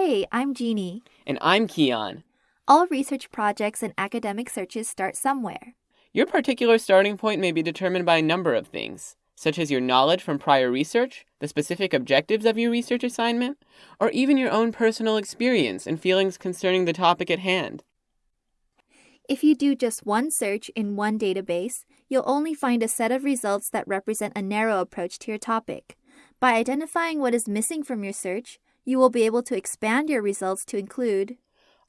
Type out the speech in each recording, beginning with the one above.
Hey, I'm Jeannie. And I'm Keon. All research projects and academic searches start somewhere. Your particular starting point may be determined by a number of things, such as your knowledge from prior research, the specific objectives of your research assignment, or even your own personal experience and feelings concerning the topic at hand. If you do just one search in one database, you'll only find a set of results that represent a narrow approach to your topic. By identifying what is missing from your search, you will be able to expand your results to include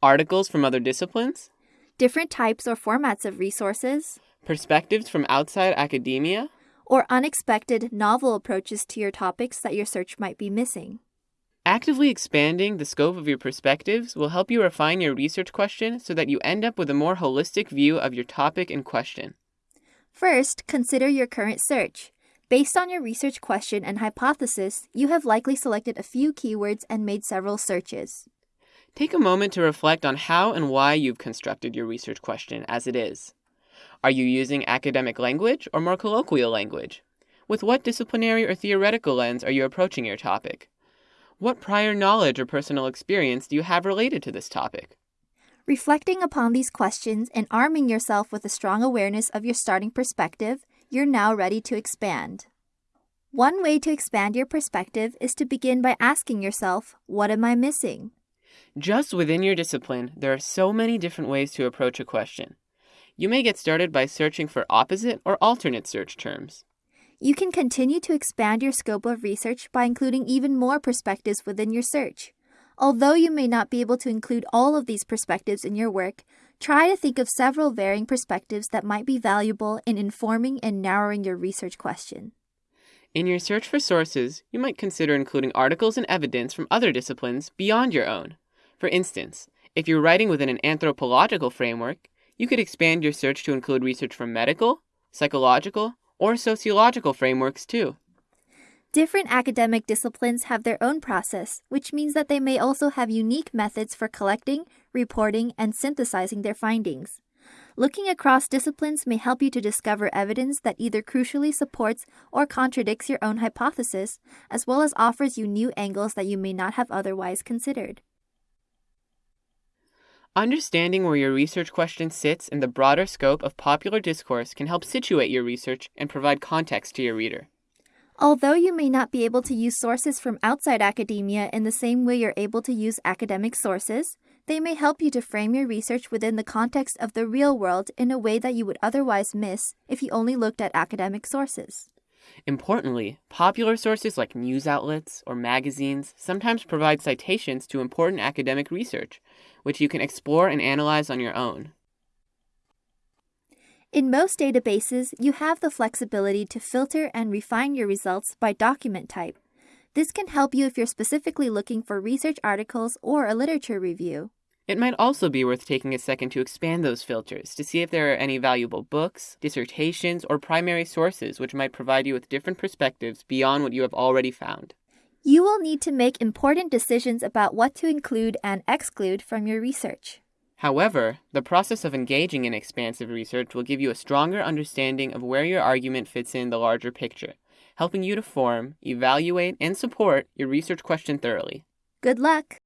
articles from other disciplines, different types or formats of resources, perspectives from outside academia, or unexpected, novel approaches to your topics that your search might be missing. Actively expanding the scope of your perspectives will help you refine your research question so that you end up with a more holistic view of your topic in question. First, consider your current search. Based on your research question and hypothesis, you have likely selected a few keywords and made several searches. Take a moment to reflect on how and why you've constructed your research question as it is. Are you using academic language or more colloquial language? With what disciplinary or theoretical lens are you approaching your topic? What prior knowledge or personal experience do you have related to this topic? Reflecting upon these questions and arming yourself with a strong awareness of your starting perspective, you're now ready to expand. One way to expand your perspective is to begin by asking yourself, What am I missing? Just within your discipline, there are so many different ways to approach a question. You may get started by searching for opposite or alternate search terms. You can continue to expand your scope of research by including even more perspectives within your search. Although you may not be able to include all of these perspectives in your work, try to think of several varying perspectives that might be valuable in informing and narrowing your research question. In your search for sources, you might consider including articles and evidence from other disciplines beyond your own. For instance, if you're writing within an anthropological framework, you could expand your search to include research from medical, psychological, or sociological frameworks too. Different academic disciplines have their own process, which means that they may also have unique methods for collecting, reporting, and synthesizing their findings. Looking across disciplines may help you to discover evidence that either crucially supports or contradicts your own hypothesis, as well as offers you new angles that you may not have otherwise considered. Understanding where your research question sits in the broader scope of popular discourse can help situate your research and provide context to your reader. Although you may not be able to use sources from outside academia in the same way you're able to use academic sources, they may help you to frame your research within the context of the real world in a way that you would otherwise miss if you only looked at academic sources. Importantly, popular sources like news outlets or magazines sometimes provide citations to important academic research, which you can explore and analyze on your own. In most databases, you have the flexibility to filter and refine your results by document type. This can help you if you're specifically looking for research articles or a literature review. It might also be worth taking a second to expand those filters to see if there are any valuable books, dissertations, or primary sources which might provide you with different perspectives beyond what you have already found. You will need to make important decisions about what to include and exclude from your research. However, the process of engaging in expansive research will give you a stronger understanding of where your argument fits in the larger picture, helping you to form, evaluate, and support your research question thoroughly. Good luck!